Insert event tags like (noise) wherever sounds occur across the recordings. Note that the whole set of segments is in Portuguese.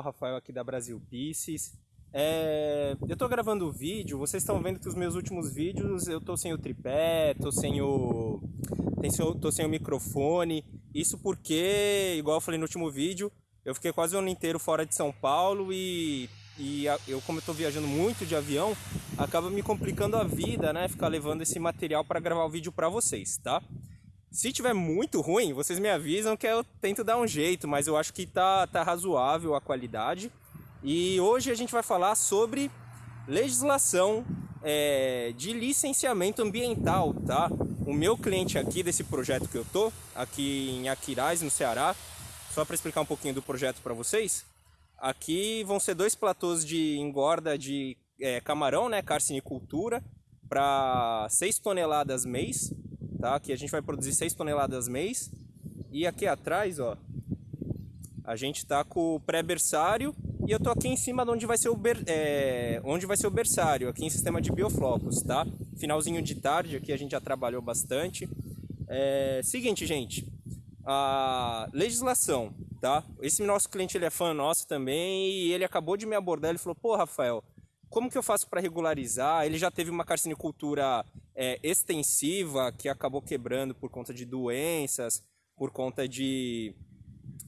Rafael aqui da Brasil Pieces. É, eu tô gravando o vídeo, vocês estão vendo que os meus últimos vídeos eu tô sem o tripé, tô sem o, tô sem o microfone. Isso porque, igual eu falei no último vídeo, eu fiquei quase o ano inteiro fora de São Paulo e, e eu, como eu tô viajando muito de avião, acaba me complicando a vida, né? Ficar levando esse material para gravar o vídeo para vocês, tá? Se tiver muito ruim, vocês me avisam que eu tento dar um jeito, mas eu acho que tá, tá razoável a qualidade. E hoje a gente vai falar sobre legislação é, de licenciamento ambiental, tá? O meu cliente aqui desse projeto que eu tô, aqui em Aquiraz, no Ceará, só para explicar um pouquinho do projeto para vocês, aqui vão ser dois platôs de engorda de é, camarão, né, carcinicultura, para 6 toneladas mês, tá? Aqui a gente vai produzir 6 toneladas mês. E aqui atrás, ó, a gente tá com o pré-berçário e eu tô aqui em cima de onde vai ser o, ber, é, onde vai ser o berçário, aqui em sistema de bioflocos, tá? Finalzinho de tarde, aqui a gente já trabalhou bastante. É, seguinte, gente, a legislação, tá? Esse nosso cliente ele é fã nosso também e ele acabou de me abordar, ele falou, pô, Rafael, como que eu faço para regularizar? Ele já teve uma carcinicultura é, extensiva que acabou quebrando por conta de doenças, por conta de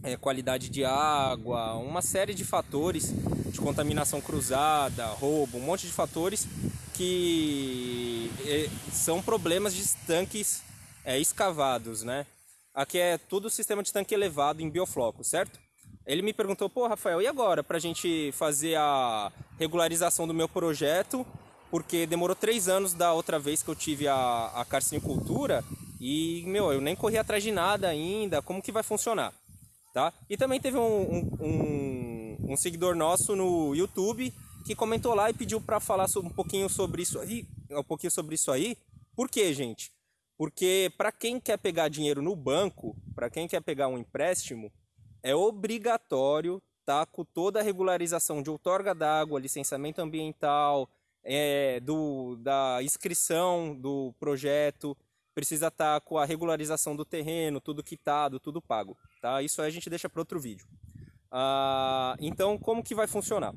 é, qualidade de água, uma série de fatores de contaminação cruzada, roubo, um monte de fatores que é, são problemas de tanques é, escavados, né? Aqui é tudo sistema de tanque elevado em biofloco, certo? Ele me perguntou, pô, Rafael, e agora para a gente fazer a regularização do meu projeto? Porque demorou três anos da outra vez que eu tive a, a carcinicultura e, meu, eu nem corri atrás de nada ainda, como que vai funcionar? Tá? E também teve um, um, um seguidor nosso no YouTube que comentou lá e pediu para falar um pouquinho sobre isso aí, um pouquinho sobre isso aí. Por quê, gente? Porque para quem quer pegar dinheiro no banco, para quem quer pegar um empréstimo, é obrigatório tá com toda a regularização de outorga d'água, licenciamento ambiental, é, do, da inscrição do projeto, precisa estar tá com a regularização do terreno, tudo quitado, tudo pago. Tá? Isso aí a gente deixa para outro vídeo. Ah, então, como que vai funcionar?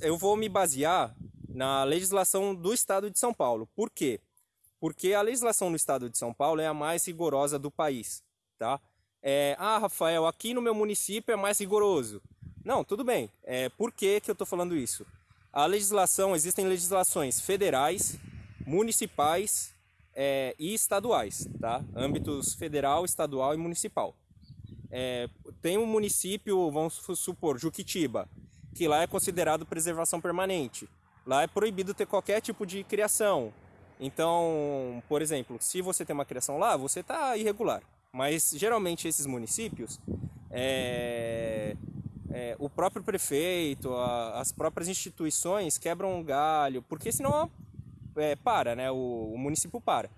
Eu vou me basear na legislação do Estado de São Paulo. Por quê? Porque a legislação no Estado de São Paulo é a mais rigorosa do país. Tá? é, ah, Rafael, aqui no meu município é mais rigoroso. Não, tudo bem. É, por que, que eu estou falando isso? A legislação, existem legislações federais, municipais é, e estaduais, tá? Âmbitos federal, estadual e municipal. É, tem um município, vamos supor, Juquitiba, que lá é considerado preservação permanente. Lá é proibido ter qualquer tipo de criação. Então, por exemplo, se você tem uma criação lá, você está irregular. Mas geralmente esses municípios, é, é, o próprio prefeito, a, as próprias instituições quebram um galho, porque senão é, para, né? O, o, município para.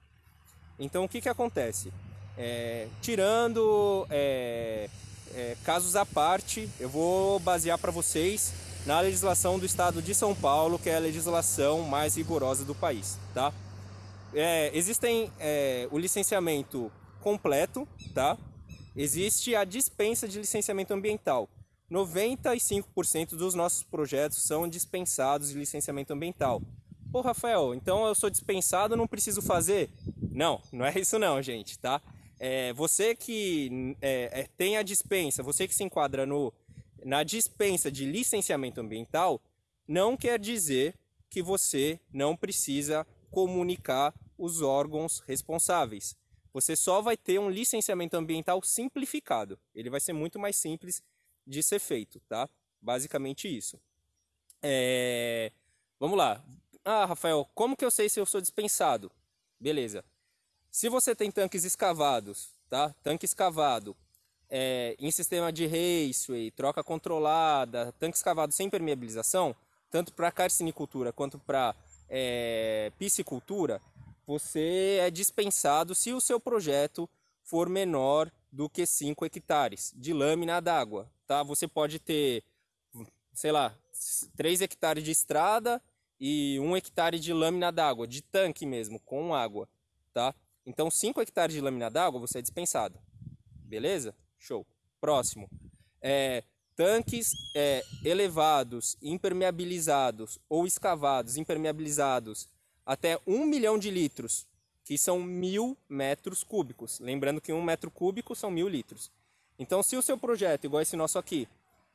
Então o que, que acontece? É, tirando é, é, casos à parte, eu vou basear para vocês na legislação do estado de São Paulo, que é a legislação mais rigorosa do país, tá? existem o licenciamento completo, tá? Existe a dispensa de licenciamento ambiental. 95% dos nossos projetos são dispensados de licenciamento ambiental. Pô, Rafael, então eu sou dispensado, não preciso fazer? Não, não é isso não, gente, tá? É, você que é, é, tem a dispensa, você que se enquadra no, na dispensa de licenciamento ambiental, não quer dizer que você não precisa comunicar os órgãos responsáveis você só vai ter um licenciamento ambiental simplificado. Ele vai ser muito mais simples de ser feito, tá? Basicamente isso. É... Vamos lá. Ah, Rafael, como que eu sei se eu sou dispensado? Beleza. Se você tem tanques escavados, tá? Tanque escavado é, em sistema de raceway, troca controlada, tanque escavado sem permeabilização, tanto para carcinicultura quanto para é, piscicultura, você é dispensado se o seu projeto for menor do que 5 hectares de lâmina d'água, tá? Você pode ter, sei lá, 3 hectares de estrada e 1 hectare de lâmina d'água, de tanque mesmo, com água, tá? Então 5 hectares de lâmina d'água você é dispensado, beleza? Show. Próximo. É, tanques é, elevados, impermeabilizados ou escavados, impermeabilizados até um milhão de litros, que são mil metros cúbicos. Lembrando que um metro cúbico são mil litros. Então, se o seu projeto, igual esse nosso aqui,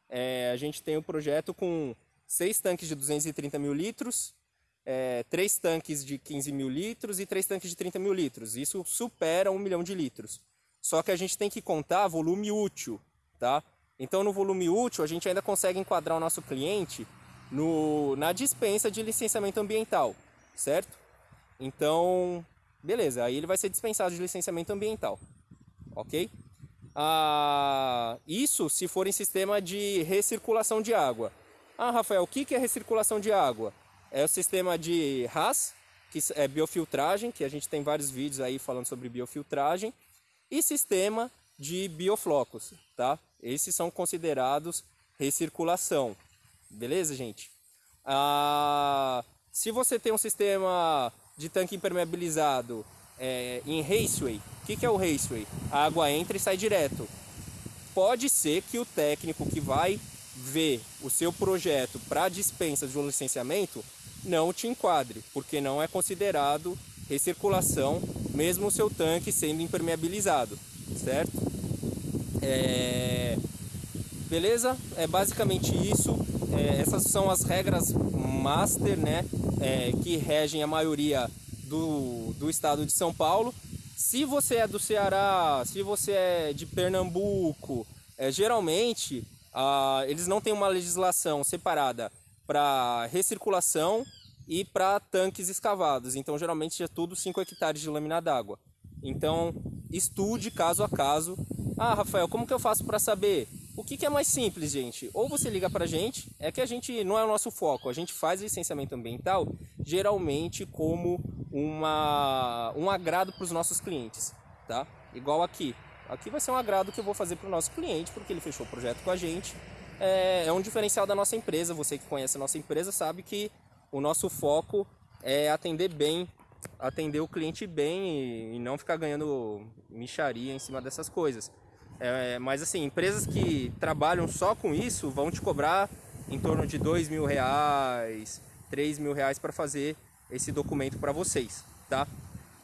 é, a gente tem um projeto com seis tanques de 230 mil litros, é, três tanques de 15 mil litros e três tanques de 30 mil litros. Isso supera um milhão de litros. Só que a gente tem que contar volume útil, tá? Então, no volume útil, a gente ainda consegue enquadrar o nosso cliente no, na dispensa de licenciamento ambiental, certo? Então, beleza, aí ele vai ser dispensado de licenciamento ambiental, ok? Ah, isso se for em sistema de recirculação de água. Ah, Rafael, o que é recirculação de água? É o sistema de RAS, que é biofiltragem, que a gente tem vários vídeos aí falando sobre biofiltragem, e sistema de bioflocos, tá? Esses são considerados recirculação. Beleza, gente? Ah, se você tem um sistema de tanque impermeabilizado é, em raceway, o que, que é o raceway? A água entra e sai direto. Pode ser que o técnico que vai ver o seu projeto para dispensa de um licenciamento não te enquadre, porque não é considerado recirculação, mesmo o seu tanque sendo impermeabilizado, certo? É... Beleza? É basicamente isso. É, essas são as regras master, né? É, que regem a maioria do, do estado de São Paulo. Se você é do Ceará, se você é de Pernambuco, é, geralmente ah, eles não têm uma legislação separada para recirculação e para tanques escavados. Então, geralmente é tudo 5 hectares de lâmina d'água. Então, estude caso a caso. Ah, Rafael, como que eu faço para saber? O que, que, é mais simples, gente? Ou você liga para a gente, é que a gente não é o nosso foco, a gente faz licenciamento ambiental geralmente como uma, um agrado para os nossos clientes, tá? Igual aqui. Aqui vai ser um agrado que eu vou fazer para o nosso cliente, porque ele fechou o projeto com a gente. É, é um diferencial da nossa empresa, você que conhece a nossa empresa sabe que o nosso foco é atender bem, atender o cliente bem e, não ficar ganhando micharia em cima dessas coisas. É, mas assim, empresas que trabalham só com isso vão te cobrar em torno de dois mil reais, três mil reais para fazer esse documento para vocês, tá?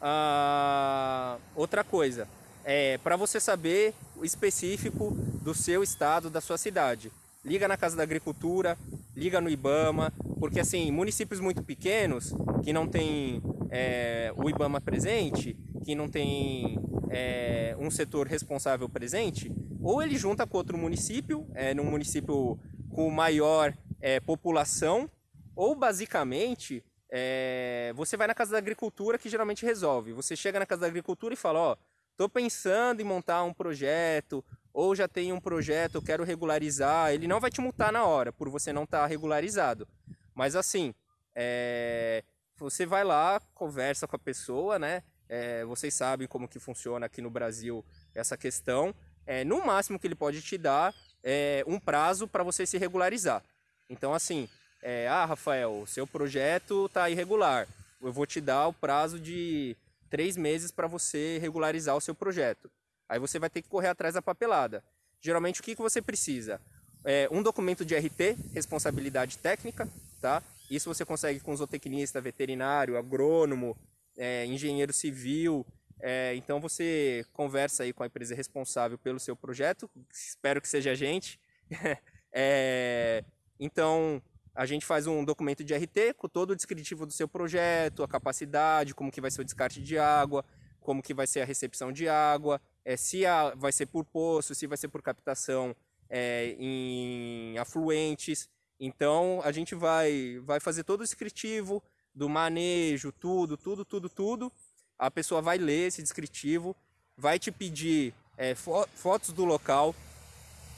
Ah, outra coisa, é para você saber o específico do seu estado, da sua cidade. Liga na Casa da Agricultura, liga no IBAMA, porque assim, municípios muito pequenos, que não tem é, o IBAMA presente, que não tem é, um setor responsável presente, ou ele junta com outro município, é, num município com maior é, população, ou basicamente é, você vai na Casa da Agricultura que geralmente resolve. Você chega na Casa da Agricultura e fala, ó, estou pensando em montar um projeto, ou já tem um projeto, eu quero regularizar. Ele não vai te multar na hora, por você não estar tá regularizado. Mas assim, é, você vai lá, conversa com a pessoa, né? É, vocês sabem como que funciona aqui no Brasil essa questão. É, no máximo que ele pode te dar é um prazo para você se regularizar. Então assim, é, ah Rafael, seu projeto está irregular. Eu vou te dar o prazo de três meses para você regularizar o seu projeto. Aí você vai ter que correr atrás da papelada. Geralmente o que, que você precisa? É, um documento de RT, responsabilidade técnica, tá? Isso você consegue com zootecnista, veterinário, agrônomo, é, engenheiro civil. É, então você conversa aí com a empresa responsável pelo seu projeto, espero que seja a gente. (laughs) é, então a gente faz um documento de RT com todo o descritivo do seu projeto, a capacidade, como que vai ser o descarte de água, como que vai ser a recepção de água, é, se a, vai ser por poço, se vai ser por captação é, em afluentes. Então a gente vai, vai fazer todo o descritivo do manejo, tudo, tudo, tudo, tudo. A pessoa vai ler esse descritivo, vai te pedir é, fo fotos do local,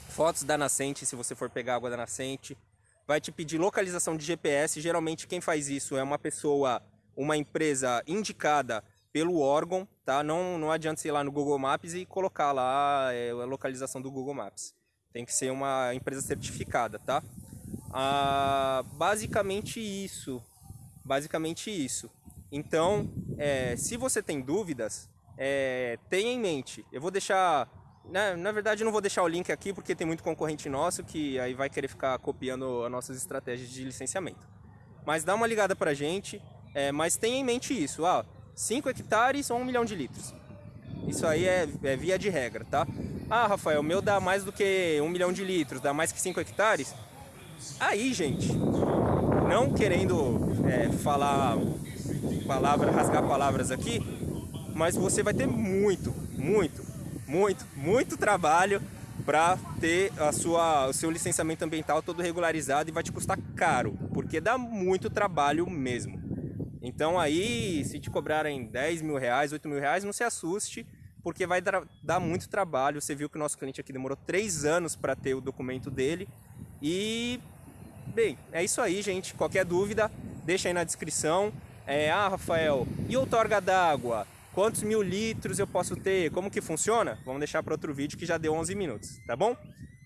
fotos da nascente, se você for pegar água da nascente, vai te pedir localização de GPS. Geralmente quem faz isso é uma pessoa, uma empresa indicada pelo órgão, tá? Não, não adianta você ir lá no Google Maps e colocar lá é, a localização do Google Maps. Tem que ser uma empresa certificada, tá? Ah, basicamente isso. Basicamente isso. Então, é, se você tem dúvidas, é, tenha em mente. Eu vou deixar na, na verdade, eu não vou deixar o link aqui porque tem muito concorrente nosso que aí vai querer ficar copiando as nossas estratégias de licenciamento. Mas dá uma ligada pra gente, é, mas tenha em mente isso, ah, 5 hectares ou 1 milhão de litros. Isso aí é, é, via de regra, tá? Ah, Rafael, o meu dá mais do que 1 milhão de litros, dá mais que 5 hectares. Aí, gente, não querendo é, falar palavra, rasgar palavras aqui, mas você vai ter muito, muito, muito, muito trabalho para ter a sua, o seu licenciamento ambiental todo regularizado e vai te custar caro, porque dá muito trabalho mesmo. Então aí, se te cobrarem 10 mil reais, 8 mil reais, não se assuste, porque vai dar muito trabalho. Você viu que o nosso cliente aqui demorou 3 anos para ter o documento dele. E, bem, é isso aí, gente. Qualquer dúvida, deixa aí na descrição. É, ah, Rafael, e outorga d'água? Quantos mil litros eu posso ter? Como que funciona? Vamos deixar para outro vídeo que já deu 11 minutos, tá bom?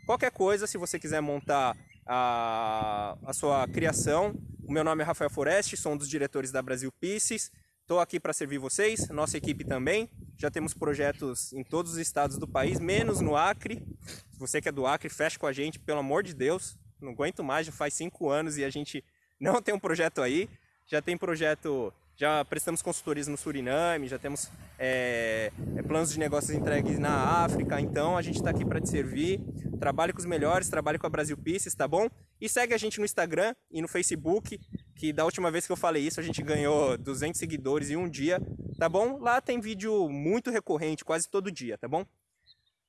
Qualquer coisa, se você quiser montar a, a sua criação, o meu nome é Rafael Foreste, sou um dos diretores da Brasil Pieces. Estou aqui para servir vocês, nossa equipe também. Já temos projetos em todos os estados do país, menos no Acre. Se você que é do Acre, fecha com a gente, pelo amor de Deus. Não aguento mais, já faz cinco anos e a gente não tem um projeto aí. Já tem projeto já prestamos consultorias no Suriname, já temos é, é, planos de negócios entregues na África, então a gente está aqui para te servir. Trabalhe com os melhores, trabalhe com a Brasil Pieces, tá bom? E segue a gente no Instagram e no Facebook, que da última vez que eu falei isso a gente ganhou 200 seguidores em um dia, tá bom? Lá tem vídeo muito recorrente, quase todo dia, tá bom?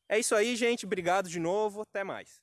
É isso aí, gente. Obrigado de novo. Até mais.